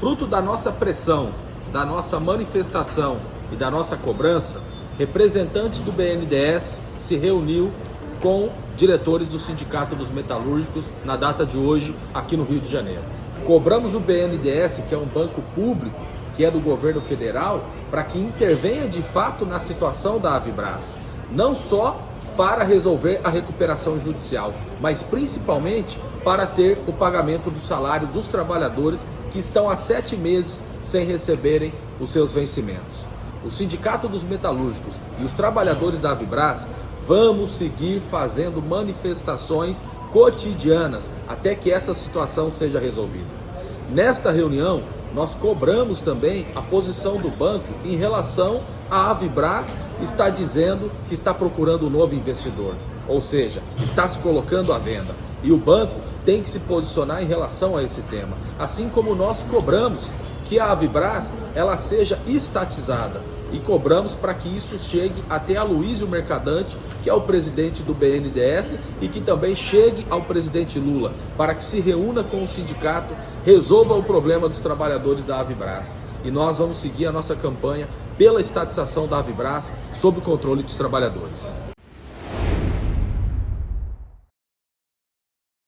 Fruto da nossa pressão, da nossa manifestação e da nossa cobrança, representantes do BNDES se reuniu com diretores do Sindicato dos Metalúrgicos na data de hoje aqui no Rio de Janeiro. Cobramos o BNDES, que é um banco público, que é do governo federal, para que intervenha de fato na situação da Avibras, não só para resolver a recuperação judicial, mas principalmente para ter o pagamento do salário dos trabalhadores que estão há sete meses sem receberem os seus vencimentos. O Sindicato dos Metalúrgicos e os trabalhadores da Avibras vamos seguir fazendo manifestações cotidianas até que essa situação seja resolvida. Nesta reunião, nós cobramos também a posição do banco em relação à Avibras está dizendo que está procurando um novo investidor, ou seja, está se colocando à venda. E o banco tem que se posicionar em relação a esse tema, assim como nós cobramos que a Avibras ela seja estatizada e cobramos para que isso chegue até a Luísio Mercadante, que é o presidente do BNDES e que também chegue ao presidente Lula, para que se reúna com o sindicato, resolva o problema dos trabalhadores da Avibras. E nós vamos seguir a nossa campanha pela estatização da Avibras sob o controle dos trabalhadores.